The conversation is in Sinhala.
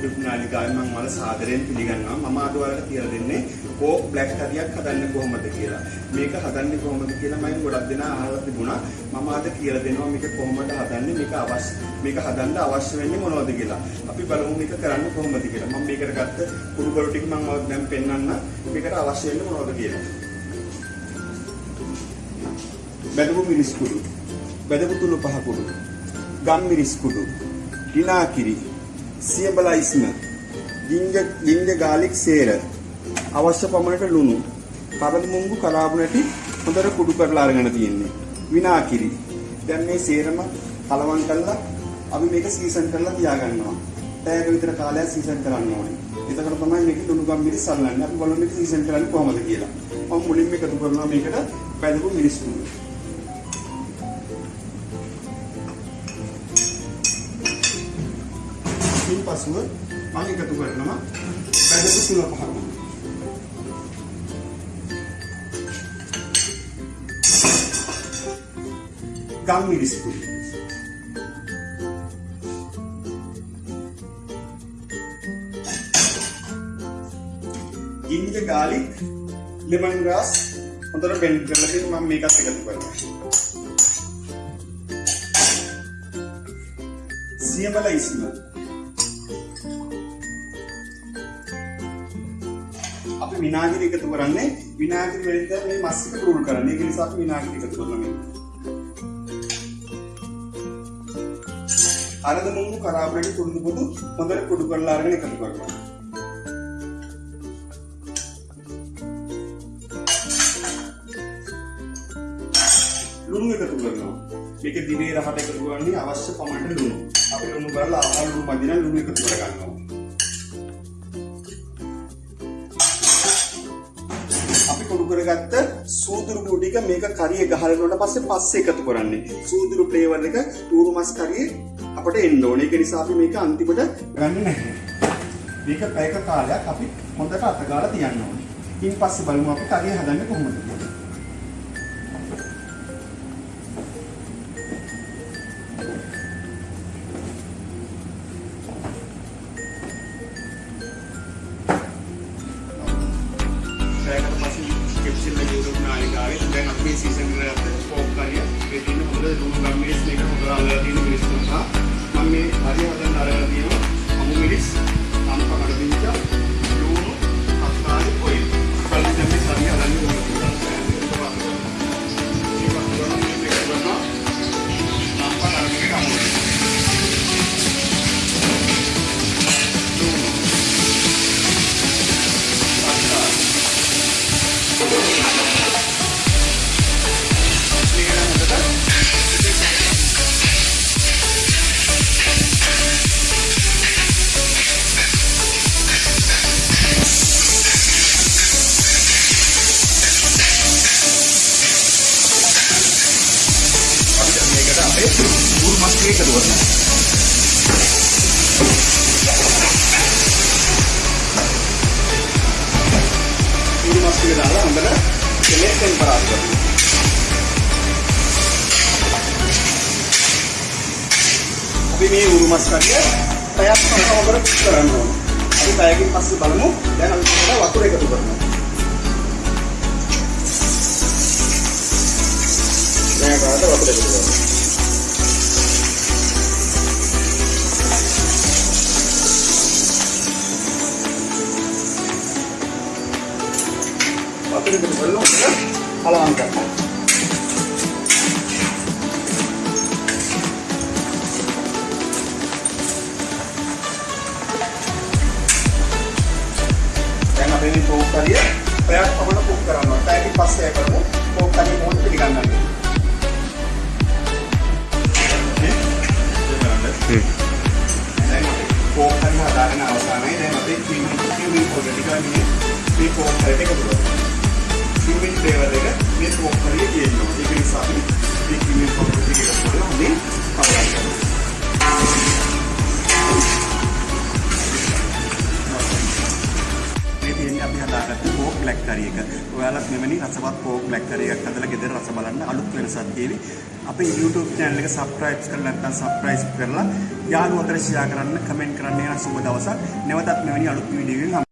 YouTube නාලිකාවේ මම ඔයාලා සාදරයෙන් පිළිගන්නවා. මම අද ඔයාලට කියලා දෙන්නේ කෝක් බ්ලැක් හරියක් හදන්නේ කොහොමද කියලා. මේක හදන්නේ කොහොමද කියලා මම ගොඩක් දෙනා අහලා තිබුණා. මම අද කියලා දෙනවා මේක කොහොමද හදන්නේ මේක අවශ්‍ය මේක හදන්න අවශ්‍ය වෙන්නේ මොනවද කියලා. අපි බලමු මේක කරන්නේ කොහොමද කියලා. මම මේකට ගත්ත කුඩු කොළ ටික මම ඔයාලට දැන් පෙන්වන්න. මේකට අවශ්‍ය වෙන්නේ මොනවද කියලා. බැදපු මිරිස් කුඩු. බැදපු තුළු පහ කුඩු. ගම් මිරිස් කුඩු. දිනාකිරි. සියඹලා ඉස්ම. ජින්ජර් ජින්ජර් ගාලික් සේර. අවශ්‍ය පමණට ලුණු. කරදි මුංගු කලාපු නැටි හොඳට කුඩු කරලා අරගෙන තියෙන්නේ. විනාකිරි. දැන් මේ සේරම කලවම් කරලා අපි මේක සීසන් කරලා තියාගන්නවා. පැයක විතර කාලයක් සීසන් කරන්න ඕනේ. එතකොට තමයි මේක ලුණු ගම් මිරිස් අල්ලන්නේ. අපි බලමු මේක සීසන් කරන්නේ කොහොමද කියලා. මම මුලින්ම එකතු කරනවා මේකට බැදපු මිරිස් කුඩු. පසුව මම එකතු කරනවා බැදපු සුල පහම. ගම් මිරිස් කුඩු. ginger garlic lemon grass හොඳට බෙන්ඩ් කරලා තියෙන මම මේකත් එකතු කරනවා. සියඹල ඉස්ම අපි විනාගිරි එකතු කරන්නේ විනාගිරි වලින් මේ මස් එක පුරුල් කරන්නේ. ඒක නිසා අපි විනාගිරි එකතු කරනවා මේක. අරද මුංගු කරාබරේට කුඩු කුඩු හොඳට කුඩු කරලා අරගෙන එකතු කරනවා. ලුණු එකතු කරනවා. මේක දිනේ රහට එකතු කරන්නේ අවශ්‍ය පමණට ලුණු. අපි ලුණු කරලා ආහාර ලුණු මදින ලුණු එකතු කරගන්නවා. අපි කරගත්ත සූදුරු කුඩු ටික මේක කරිය ගහලනකොට පස්සේ පස්සේ එකතු කරන්නේ. සූදුරු ෆ්ලේවර් එක ඌරු මස් කරියේ අපිට එන්න ඕනේ. ඒක නිසා අපි මේක අන්තිමට ගන්නේ නැහැ. මේක පැයක කාලයක් අපි හොඳට අතගාලා තියන්න ඕනේ. ඉන් පස්සේ බලමු අපි කරිය හදන්නේ කොහොමද මේකට අපේ උරු මස් ටික උරු මස් ටික දාලා හොඳට කෙලෙස් ටෙම්පරාදු කරනවා. අපි මේ උරු මස් කඩිය පැයක් පමණ හොඳට මික්ස් කරන්න ඕනේ. අපි පැයකින් පස්සේ බලමු. දැන් අපි මේකට වතුර එකතු කරනවා. දැන් කාට වතුර එකතු කරනවා. වතුර එකතු කරලා හොඳට කලවම් කරනවා. දැන් අපි මේ කෝක් කරිය පැයක් පමණ කුක් කරනවා. පැයකින් පස්සේ කරමු. කෝක් කරිය මොහොත පිළිගන්නන්න. දැන් අපි කෝක් කරිය හදාගෙන අවසానයි. දැන් අපි කිව්මින් කිව්මින් පොඩි ටිකක් මේ මේ කෝක් කරියට එකතු කරනවා. කිව්මින් ෆ්ලේවර් එක මේ කෝක් කරිය තියෙනවා. ඒක නිසා අපි මේ කිව්මින් පොඩි ටික එකතු කරලා හොඳින් කවර් කරනවා. මේ තියෙන්නේ අපි හදාගත්ත කෝක් බ්ලැක් කරි එක. ඔයාලත් මෙවැනි රසවත් පෝක් බ්ලැක් කරි එකක් හදලා ගෙදර රස බලන්න අලුත් වෙනසක් තියෙවි. අපේ YouTube channel එක subscribe කරලා නැත්නම් subscribe කරලා යාළුවෝ අතර share කරන්න, comment කරන්න යන සුබ දවසක්. නැවතත් මෙවැනි අලුත් වීඩියෝ එකකින්